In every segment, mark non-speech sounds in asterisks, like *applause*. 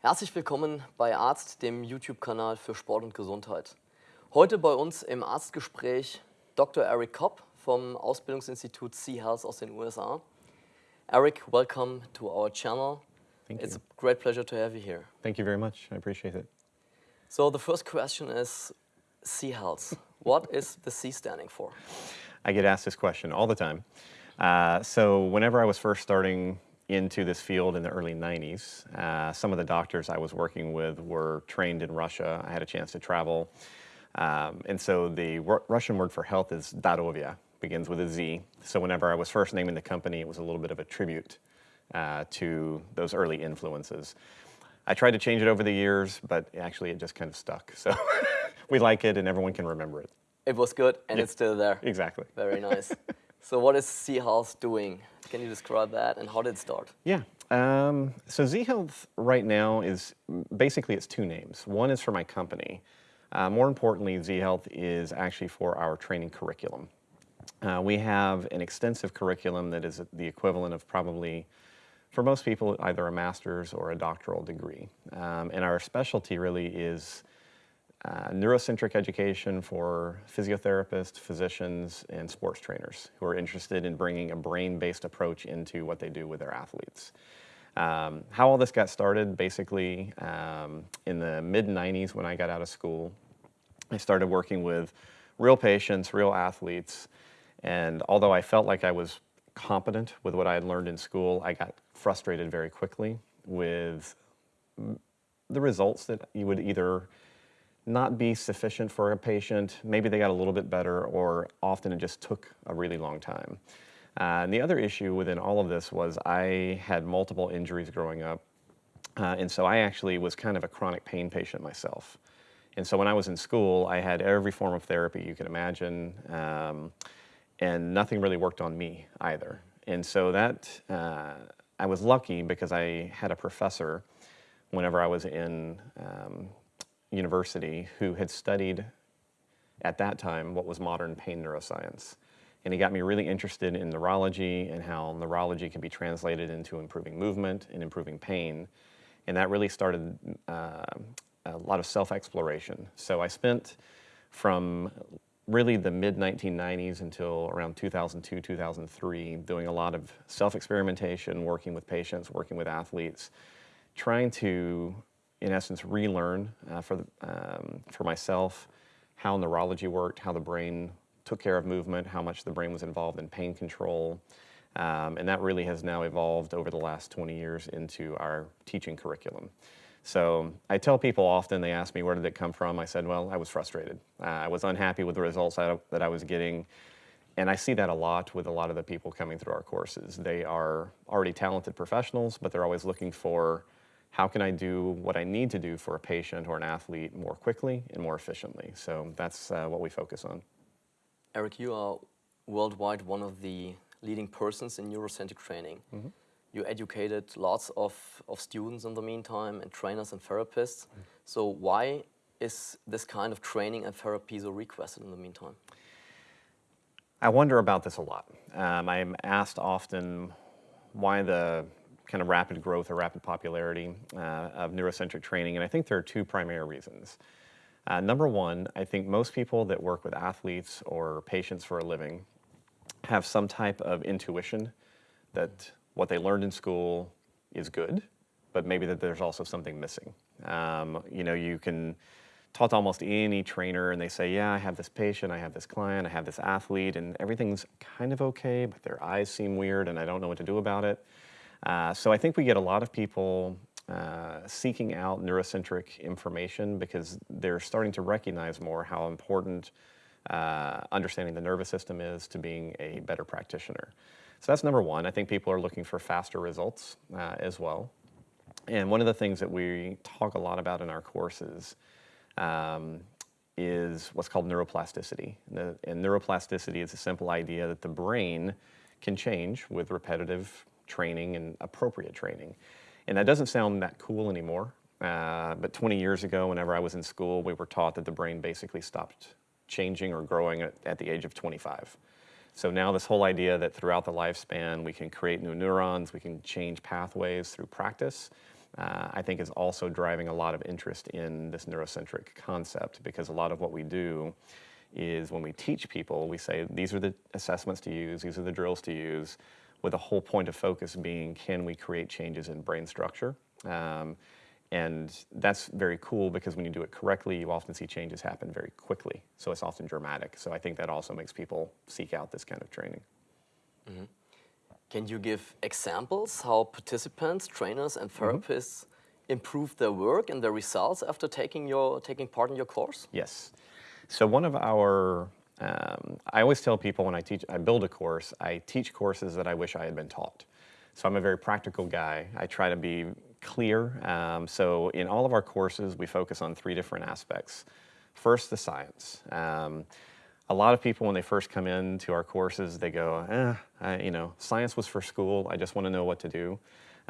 Herzlich willkommen bei Artzt, dem YouTube-Kanal für Sport und Gesundheit. Heute bei uns im Arztgespräch Dr. Eric Cobb vom Ausbildungsinstitut Z-Health aus den USA. Eric, welcome to our channel. Thank it's you. a great pleasure to have you here. Thank you very much. I appreciate it. So the first question is Z-Health. what *laughs* is the C standing for? I get asked this question all the time. Uh, so whenever I was first starting into this field in the early 90s, uh, some of the doctors I was working with were trained in Russia. I had a chance to travel. Um, and so the Ru- Russian word for health is Darovia, begins with a Z. So whenever I was first naming the company, it was a little bit of a tribute uh, to those early influences. I tried to change it over the years, but actually it just kind of stuck. So *laughs* we like it and everyone can remember it. It was good and it's still there. Exactly. Very nice. *laughs* so what is Z-Health doing? Can you describe that and how did it start? Yeah. Um, so Z Health right now is basically it's two names. One is for my company. Uh, more importantly, Z Health is actually for our training curriculum. Uh, we have an extensive curriculum that is the equivalent of probably, for most people, either a master's or a doctoral degree. Um, and our specialty really is uh, neurocentric education for physiotherapists, physicians, and sports trainers who are interested in bringing a brain-based approach into what they do with their athletes. Um, how all this got started, basically, um, in the mid-90s when I got out of school, I started working with real patients, real athletes, and although I felt like I was competent with what I had learned in school, I got frustrated very quickly with the results that you would either not be sufficient for a patient, maybe they got a little bit better, or often it just took a really long time. Uh, and the other issue within all of this was I had multiple injuries growing up, uh, and so I actually was kind of a chronic pain patient myself. And so when I was in school, I had every form of therapy you can imagine, um, and nothing really worked on me either. And so that, uh, I was lucky because I had a professor whenever I was in um, university who had studied at that time what was modern pain neuroscience. And he got me really interested in neurology and how neurology can be translated into improving movement and improving pain. And that really started uh, a lot of self-exploration. So I spent from really the mid-1990s until around 2002, 2003, doing a lot of self-experimentation, working with patients, working with athletes, trying to, in essence, relearn uh, for, the, um, for myself how neurology worked, how the brain took care of movement, how much the brain was involved in pain control. Um, and that really has now evolved over the last 20 years into our teaching curriculum. So I tell people often, they ask me, where did it come from? I said, well, I was frustrated. Uh, I was unhappy with the results I, that I was getting. And I see that a lot with a lot of the people coming through our courses. They are already talented professionals, but they're always looking for how can I do what I need to do for a patient or an athlete more quickly and more efficiently. So that's uh, what we focus on. Eric, you are worldwide one of the leading persons in neurocentric training. Mm -hmm. You educated lots of, of students in the meantime and trainers and therapists. Mm -hmm. So why is this kind of training and therapy so requested in the meantime? I wonder about this a lot. Um, I'm asked often why the kind of rapid growth or rapid popularity uh, of neurocentric training, and I think there are two primary reasons. Uh, number one, I think most people that work with athletes or patients for a living have some type of intuition that what they learned in school is good, but maybe that there's also something missing. Um, you know, you can talk to almost any trainer and they say, yeah, I have this patient, I have this client, I have this athlete, and everything's kind of okay, but their eyes seem weird and I don't know what to do about it. Uh, so I think we get a lot of people uh, seeking out neurocentric information because they're starting to recognize more how important uh, understanding the nervous system is to being a better practitioner. So that's number one. I think people are looking for faster results uh, as well. And one of the things that we talk a lot about in our courses um, is what's called neuroplasticity. And, the, and neuroplasticity is a simple idea that the brain can change with repetitive training and appropriate training. And that doesn't sound that cool anymore. Uh, but 20 years ago, whenever I was in school, we were taught that the brain basically stopped changing or growing at, at the age of 25. So now this whole idea that throughout the lifespan we can create new neurons, we can change pathways through practice, uh, I think is also driving a lot of interest in this neurocentric concept because a lot of what we do is when we teach people, we say these are the assessments to use, these are the drills to use, with the whole point of focus being can we create changes in brain structure? Um, and that's very cool because when you do it correctly, you often see changes happen very quickly. So it's often dramatic. So I think that also makes people seek out this kind of training. Mm -hmm. Can you give examples how participants, trainers, and mm-hmm. therapists mm -hmm. improve their work and their results after taking, your, taking part in your course? Yes. So one of our, um, I always tell people when I teach, I build a course, I teach courses that I wish I had been taught. So I'm a very practical guy. I try to be clear. Um, so in all of our courses, we focus on three different aspects. First, the science. Um, a lot of people, when they first come into our courses, they go, eh, I, you know, science was for school. I just want to know what to do.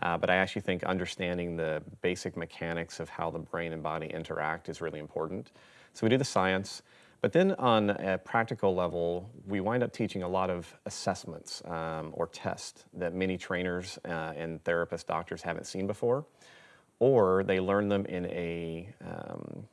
Uh, but I actually think understanding the basic mechanics of how the brain and body interact is really important. So we do the science. But then on a practical level, we wind up teaching a lot of assessments um, or tests that many trainers uh, and therapists, doctors haven't seen before, or they learn them in a, um,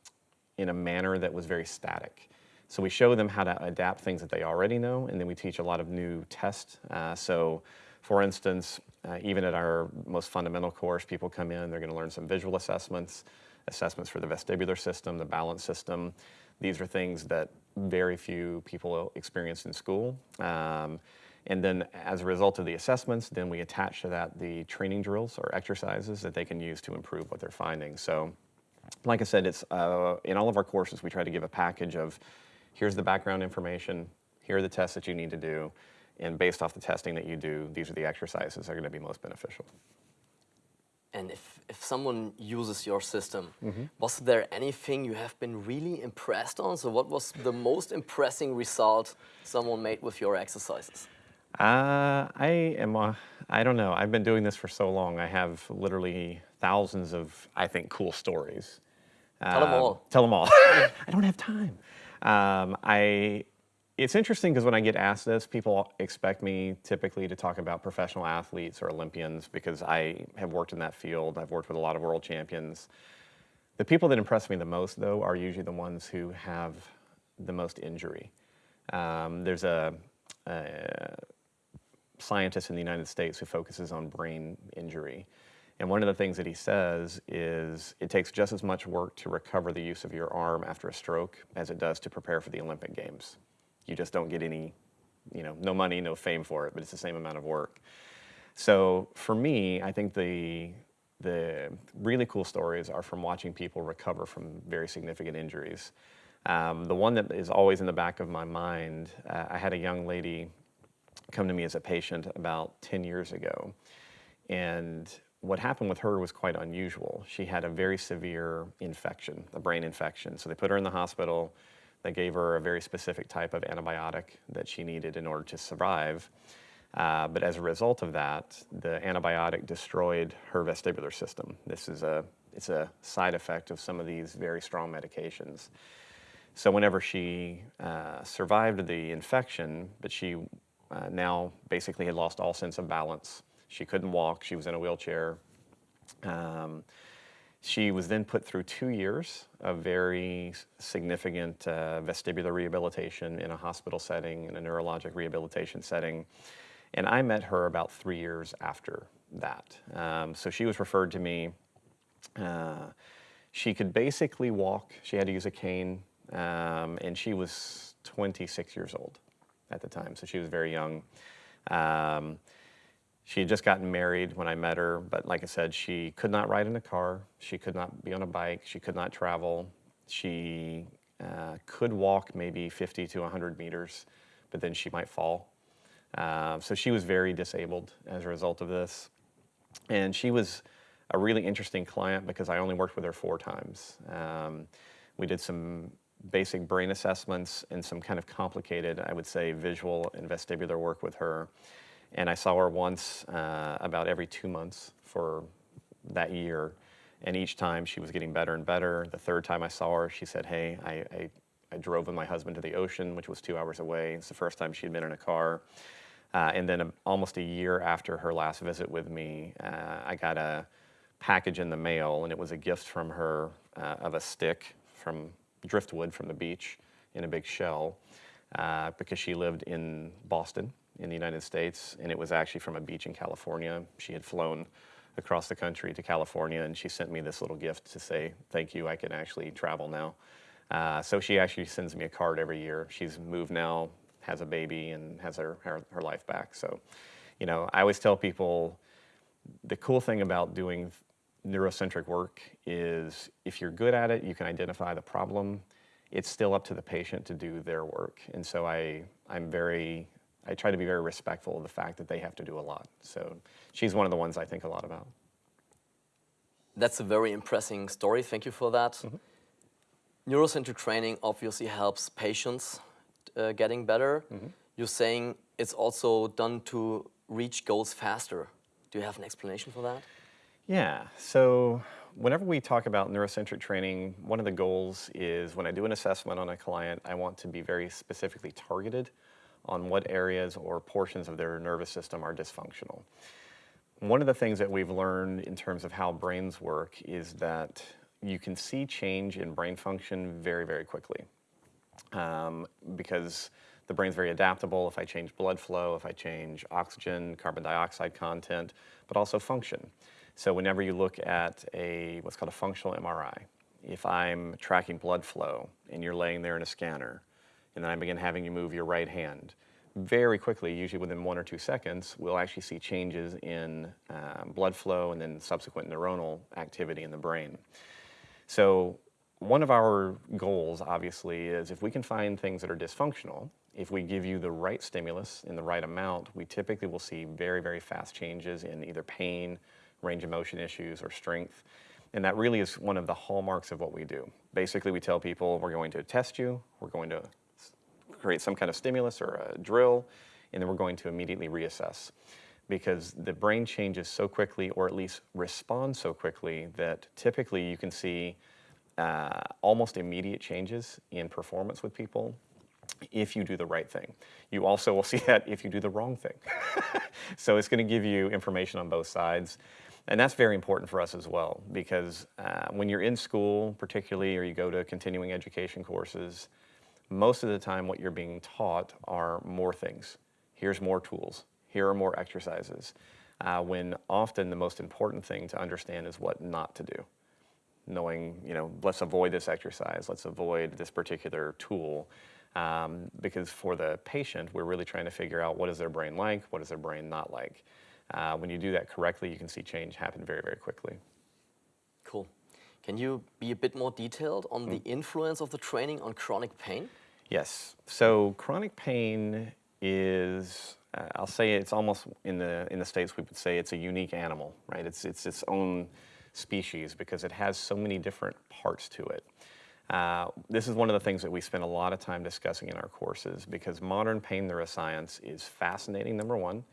in a manner that was very static. So we show them how to adapt things that they already know, and then we teach a lot of new tests. Uh, so for instance, uh, even at our most fundamental course, people come in, they're gonna learn some visual assessments, assessments for the vestibular system, the balance system. These are things that very few people experience in school. Um, and then as a result of the assessments, then we attach to that the training drills or exercises that they can use to improve what they're finding. So like I said, it's uh, in all of our courses, we try to give a package of here's the background information, here are the tests that you need to do, and based off the testing that you do, these are the exercises that are going to be most beneficial. And if, if someone uses your system, mm -hmm. was there anything you have been really impressed on? So what was the most impressing result someone made with your exercises? Uh, I am, uh, I don't know. I've been doing this for so long. I have literally thousands of, I think, cool stories. Tell them all. Tell them all. *laughs* I don't have time. Um, I, it's interesting because when I get asked this, people expect me typically to talk about professional athletes or Olympians because I have worked in that field. I've worked with a lot of world champions. The people that impress me the most, though, are usually the ones who have the most injury. Um, there's a, a scientist in the United States who focuses on brain injury. And one of the things that he says is it takes just as much work to recover the use of your arm after a stroke as it does to prepare for the Olympic Games. You just don't get any, you know, no money, no fame for it, but it's the same amount of work. So for me, I think the, the really cool stories are from watching people recover from very significant injuries. Um, the one that is always in the back of my mind, uh, I had a young lady come to me as a patient about 10 years ago. And what happened with her was quite unusual. She had a very severe infection, a brain infection. So they put her in the hospital. They gave her a very specific type of antibiotic that she needed in order to survive. Uh, but as a result of that, the antibiotic destroyed her vestibular system. This is a, it's a side effect of some of these very strong medications. So whenever she uh, survived the infection, but she uh, now basically had lost all sense of balance, she couldn't walk. She was in a wheelchair. Um, she was then put through two years of very significant uh, vestibular rehabilitation in a hospital setting, in a neurologic rehabilitation setting. And I met her about three years after that. Um, so she was referred to me. Uh, she could basically walk. She had to use a cane. Um, and she was 26 years old at the time, so she was very young. Um, she had just gotten married when I met her, but like I said, she could not ride in a car. She could not be on a bike. She could not travel. She uh, could walk maybe 50 to 100 meters, but then she might fall. Uh, so she was very disabled as a result of this. And she was a really interesting client because I only worked with her four times. Um, we did some basic brain assessments and some kind of complicated, I would say, visual and vestibular work with her. And I saw her once uh, about every two months for that year. And each time she was getting better and better. The third time I saw her, she said, hey, I, I, I drove with my husband to the ocean, which was two hours away. It's the first time she'd been in a car. Uh, and then a, almost a year after her last visit with me, uh, I got a package in the mail, and it was a gift from her uh, of a stick from driftwood from the beach in a big shell uh, because she lived in Boston in the United States, and it was actually from a beach in California. She had flown across the country to California, and she sent me this little gift to say, thank you, I can actually travel now. Uh, so she actually sends me a card every year. She's moved now, has a baby, and has her, her, her life back. So, you know, I always tell people the cool thing about doing neurocentric work is if you're good at it, you can identify the problem. It's still up to the patient to do their work. And so I, I'm very I try to be very respectful of the fact that they have to do a lot. So she's one of the ones I think a lot about. That's a very impressive story. Thank you for that. Mm -hmm. Neurocentric training obviously helps patients uh, getting better. Mm -hmm. You're saying it's also done to reach goals faster. Do you have an explanation for that? Yeah. So whenever we talk about neurocentric training, one of the goals is when I do an assessment on a client, I want to be very specifically targeted on what areas or portions of their nervous system are dysfunctional. One of the things that we've learned in terms of how brains work is that you can see change in brain function very, very quickly um, because the brain's very adaptable if I change blood flow, if I change oxygen, carbon dioxide content, but also function. So whenever you look at a what's called a functional MRI, if I'm tracking blood flow and you're laying there in a scanner, and then I begin having you move your right hand. Very quickly, usually within one or two seconds, we'll actually see changes in um, blood flow and then subsequent neuronal activity in the brain. So one of our goals, obviously, is if we can find things that are dysfunctional, if we give you the right stimulus in the right amount, we typically will see very, very fast changes in either pain, range of motion issues, or strength. And that really is one of the hallmarks of what we do. Basically, we tell people we're going to test you, we're going to create some kind of stimulus or a drill, and then we're going to immediately reassess. Because the brain changes so quickly, or at least responds so quickly, that typically you can see uh, almost immediate changes in performance with people if you do the right thing. You also will *laughs* see that if you do the wrong thing. *laughs* so it's going to give you information on both sides. And that's very important for us as well, because uh, when you're in school, particularly, or you go to continuing education courses, most of the time what you're being taught are more things. Here's more tools. Here are more exercises. Uh, when often the most important thing to understand is what not to do. Knowing, you know, let's avoid this exercise, let's avoid this particular tool. Um, because for the patient, we're really trying to figure out what is their brain like, what is their brain not like. Uh, when you do that correctly, you can see change happen very, very quickly. Cool. Can you be a bit more detailed on mm. the influence of the training on chronic pain? Yes. So chronic pain is, uh, I'll say it's almost in the in the states we would say it's a unique animal, right? It's it's its own species because it has so many different parts to it. Uh, this is one of the things that we spend a lot of time discussing in our courses because modern pain neuroscience is fascinating, number one.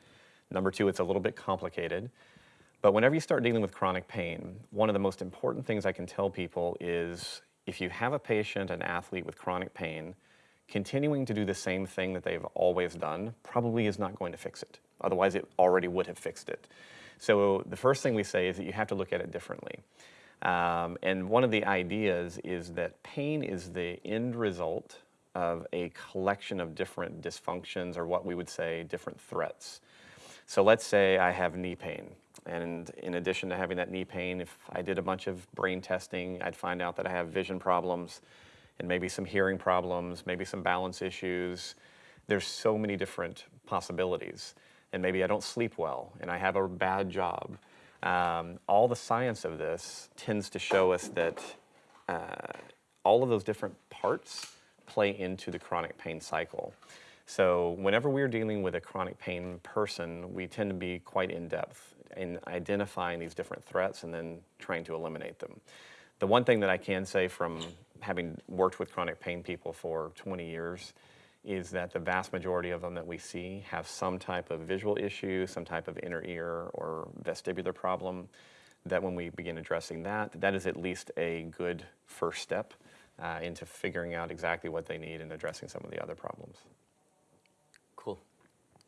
Number two, it's a little bit complicated. But whenever you start dealing with chronic pain, one of the most important things I can tell people is if you have a patient, an athlete with chronic pain, continuing to do the same thing that they've always done probably is not going to fix it. Otherwise, it already would have fixed it. So the first thing we say is that you have to look at it differently. Um, and one of the ideas is that pain is the end result of a collection of different dysfunctions or what we would say different threats. So let's say I have knee pain. And in addition to having that knee pain, if I did a bunch of brain testing, I'd find out that I have vision problems and maybe some hearing problems, maybe some balance issues. There's so many different possibilities. And maybe I don't sleep well and I have a bad job. Um, all the science of this tends to show us that uh, all of those different parts play into the chronic pain cycle. So whenever we're dealing with a chronic pain person, we tend to be quite in-depth in identifying these different threats and then trying to eliminate them. The one thing that I can say from having worked with chronic pain people for 20 years is that the vast majority of them that we see have some type of visual issue, some type of inner ear or vestibular problem, that when we begin addressing that, that is at least a good first step uh, into figuring out exactly what they need and addressing some of the other problems.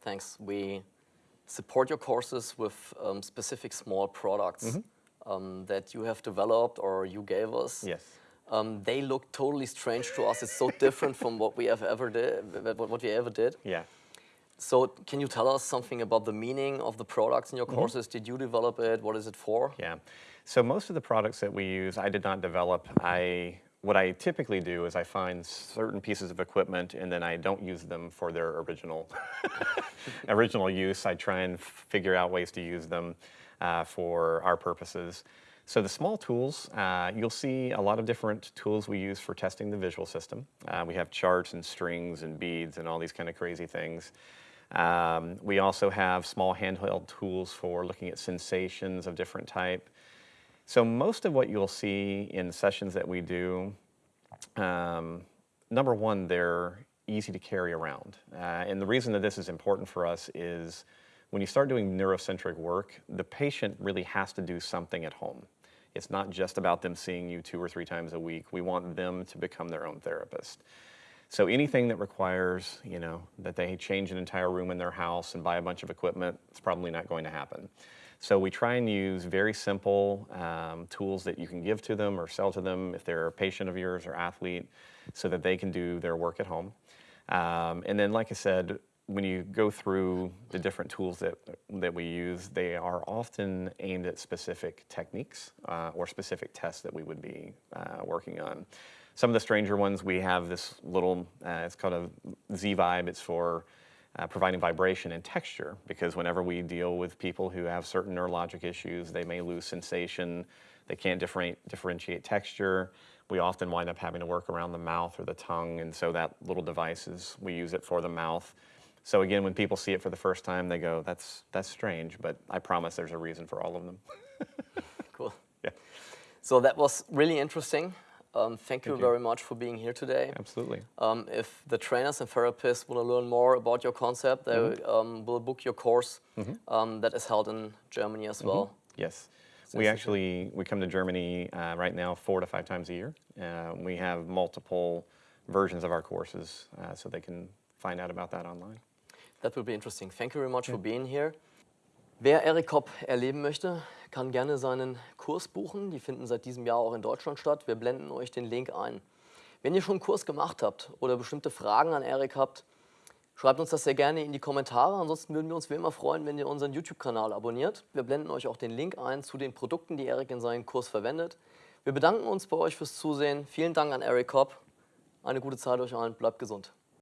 Thanks. We support your courses with um, specific small products. Mm -hmm. um, that you have developed or you gave us. Yes. Um, they look totally strange to us. It's so different from what we have ever did, what we ever did. Yeah. So can you tell us something about the meaning of the products in your Mm-hmm. courses? Did you develop it? What is it for? Yeah. So most of the products that we use, I did not develop. I what I typically do is I find certain pieces of equipment and then I don't use them for their original *laughs* original use. I try and figure out ways to use them uh, for our purposes. So the small tools, uh, you'll see a lot of different tools we use for testing the visual system. Uh, we have charts and strings and beads and all these kind of crazy things. Um, we also have small handheld tools for looking at sensations of different type. So most of what you'll see in sessions that we do, um, number one, they're easy to carry around. Uh, and the reason that this is important for us is when you start doing neurocentric work, the patient really has to do something at home. It's not just about them seeing you two or three times a week. We want them to become their own therapist. So anything that requires, you know, that they change an entire room in their house and buy a bunch of equipment, it's probably not going to happen. So we try and use very simple um, tools that you can give to them or sell to them if they're a patient of yours or athlete so that they can do their work at home. Um, and then, like I said, when you go through the different tools that, that we use, they are often aimed at specific techniques uh, or specific tests that we would be uh, working on. Some of the stranger ones, we have this little, uh, it's called a Z-Vibe. It's for uh, providing vibration and texture because whenever we deal with people who have certain neurologic issues, they may lose sensation, they can't different, differentiate texture. We often wind up having to work around the mouth or the tongue, and so that little device is, we use it for the mouth. So again, when people see it for the first time, they go, that's, that's strange, but I promise there's a reason for all of them. *laughs* Cool. yeah, So that was really interesting. Um, thank, you you. very much for being here today. absolutely. Um, if the trainers and therapists want to learn more about your concept, they Mm-hmm. um, will book your course um, that is held in Germany as well. Yes. So We actually, we come to Germany uh, right now four to five times a year. Uh, we have multiple versions of our courses uh, so they can find out about that online. That will be interesting. Thank you very much for being here. Wer Eric Kopp erleben möchte, kann gerne seinen Kurs buchen. Die finden seit diesem Jahr auch in Deutschland statt. Wir blenden euch den Link ein. Wenn ihr schon einen Kurs gemacht habt oder bestimmte Fragen an Eric habt, schreibt uns das sehr gerne in die Kommentare. Ansonsten würden wir uns wie immer freuen, wenn ihr unseren YouTube-Kanal abonniert. Wir blenden euch auch den Link ein zu den Produkten, die Eric in seinem Kurs verwendet. Wir bedanken uns bei euch fürs Zusehen. Vielen Dank an Eric Kopp. Eine gute Zeit euch allen. Bleibt gesund.